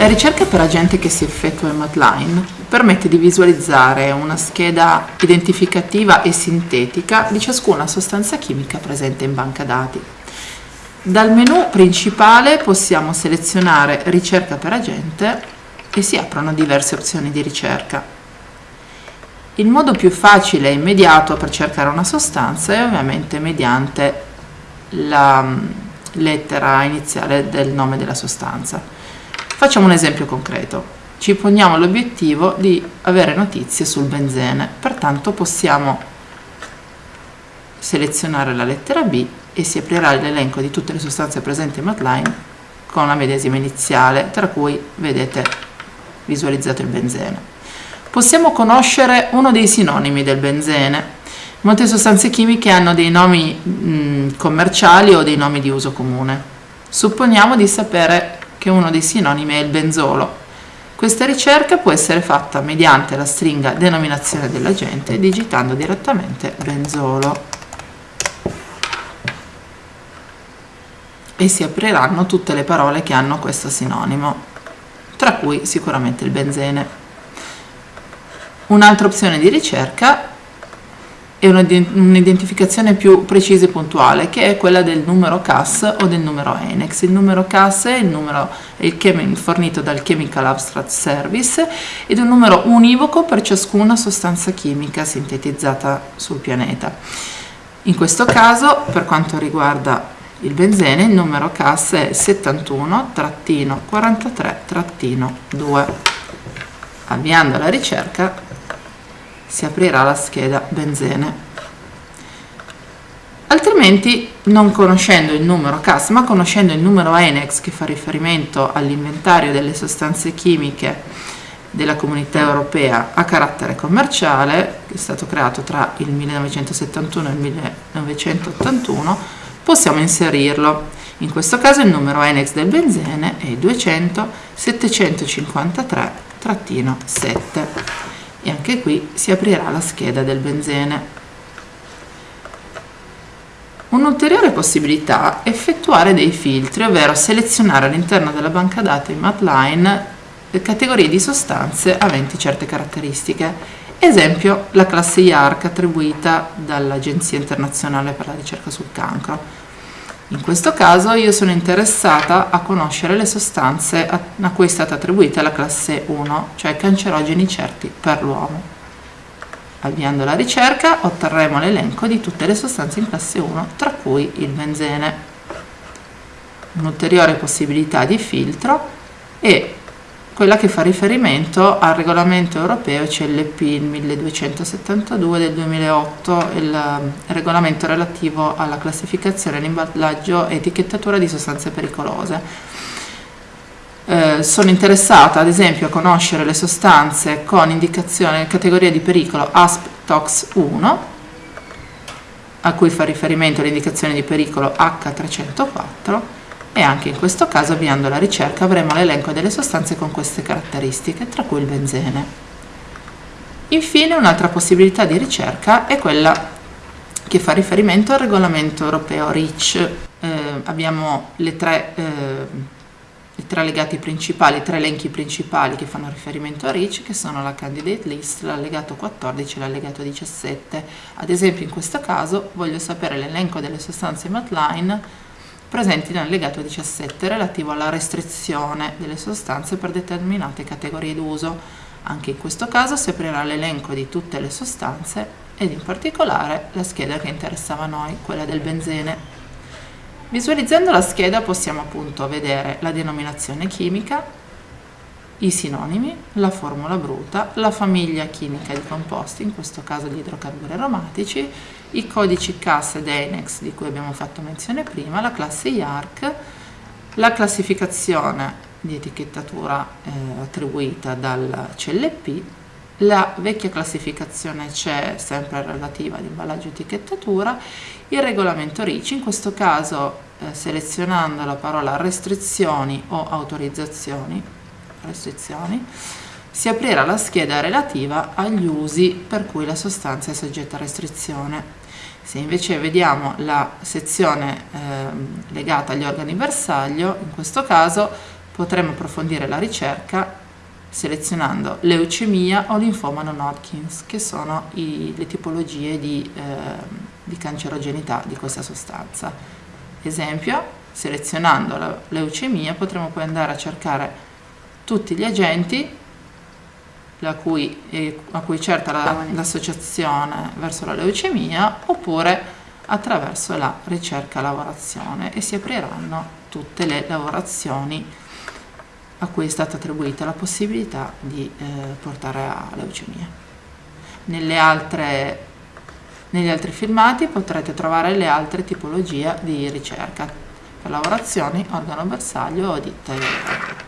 La ricerca per agente che si effettua in Matline permette di visualizzare una scheda identificativa e sintetica di ciascuna sostanza chimica presente in banca dati. Dal menu principale possiamo selezionare ricerca per agente e si aprono diverse opzioni di ricerca. Il modo più facile e immediato per cercare una sostanza è ovviamente mediante la mm, lettera iniziale del nome della sostanza. Facciamo un esempio concreto. Ci poniamo l'obiettivo di avere notizie sul benzene, pertanto possiamo selezionare la lettera B e si aprirà l'elenco di tutte le sostanze presenti in Matline con la medesima iniziale, tra cui vedete visualizzato il benzene. Possiamo conoscere uno dei sinonimi del benzene. Molte sostanze chimiche hanno dei nomi mh, commerciali o dei nomi di uso comune. Supponiamo di sapere che uno dei sinonimi è il benzolo. Questa ricerca può essere fatta mediante la stringa denominazione dell'agente digitando direttamente benzolo. E si apriranno tutte le parole che hanno questo sinonimo, tra cui sicuramente il benzene. Un'altra opzione di ricerca e un'identificazione più precisa e puntuale che è quella del numero CAS o del numero ENEX. Il numero CAS è il numero è il fornito dal Chemical Abstract Service ed è un numero univoco per ciascuna sostanza chimica sintetizzata sul pianeta. In questo caso, per quanto riguarda il benzene, il numero CAS è 71-43-2. Avviando la ricerca si aprirà la scheda benzene. Altrimenti, non conoscendo il numero CAS, ma conoscendo il numero ENEX che fa riferimento all'inventario delle sostanze chimiche della comunità europea a carattere commerciale, che è stato creato tra il 1971 e il 1981, possiamo inserirlo. In questo caso il numero ENEX del benzene è 200 753-7 e anche qui si aprirà la scheda del benzene. Un'ulteriore possibilità è effettuare dei filtri, ovvero selezionare all'interno della banca dati Matline categorie di sostanze aventi certe caratteristiche. Esempio, la classe IARC attribuita dall'Agenzia internazionale per la ricerca sul cancro in questo caso io sono interessata a conoscere le sostanze a, cui è stata attribuita la classe 1, cioè cancerogeni certi per l'uomo. Avviando la ricerca otterremo l'elenco di tutte le sostanze in classe 1, tra cui il benzene. Un'ulteriore possibilità di filtro è quella che fa riferimento al regolamento europeo CLP 1272 del 2008, il um, regolamento relativo alla classificazione, l'imballaggio e etichettatura di sostanze pericolose. Eh, sono interessata ad esempio a conoscere le sostanze con indicazione categoria di pericolo ASP-TOX 1 a cui fa riferimento l'indicazione di pericolo H304 e anche in questo caso avviando la ricerca avremo l'elenco delle sostanze con queste caratteristiche, tra cui il benzene. Infine un'altra possibilità di ricerca è quella che fa riferimento al regolamento europeo REACH. Eh, abbiamo le tre, eh, i tre legati principali, i tre elenchi principali che fanno riferimento a REACH, che sono la candidate list, l'allegato 14 e l'allegato 17. Ad esempio in questo caso voglio sapere l'elenco delle sostanze MATLINE presenti nell'allegato 17 relativo alla restrizione delle sostanze per determinate categorie d'uso. Anche in questo caso si aprirà l'elenco di tutte le sostanze ed in particolare la scheda che interessava a noi, quella del benzene. Visualizzando la scheda possiamo appunto vedere la denominazione chimica, i sinonimi, la formula bruta, la famiglia chimica di composti, in questo caso gli idrocarburi aromatici, i codici CAS ed ENEX di cui abbiamo fatto menzione prima, la classe IARC, la classificazione di etichettatura eh, attribuita dal CLP, la vecchia classificazione CE sempre relativa ad imballaggio e etichettatura, il regolamento RICI, in questo caso eh, selezionando la parola restrizioni o autorizzazioni, restrizioni, si aprirà la scheda relativa agli usi per cui la sostanza è soggetta a restrizione. Se invece vediamo la sezione eh, legata agli organi bersaglio, in questo caso potremo approfondire la ricerca selezionando leucemia o linfoma non Hodgkins, che sono i, le tipologie di, eh, di cancerogenità di questa sostanza. Esempio, selezionando la leucemia potremo poi andare a cercare tutti gli agenti cui, eh, a cui certa l'associazione la, verso la leucemia oppure attraverso la ricerca-lavorazione e si apriranno tutte le lavorazioni a cui è stata attribuita la possibilità di eh, portare a leucemia. Nelle altre, negli altri filmati potrete trovare le altre tipologie di ricerca. Per lavorazioni, organo bersaglio o ditte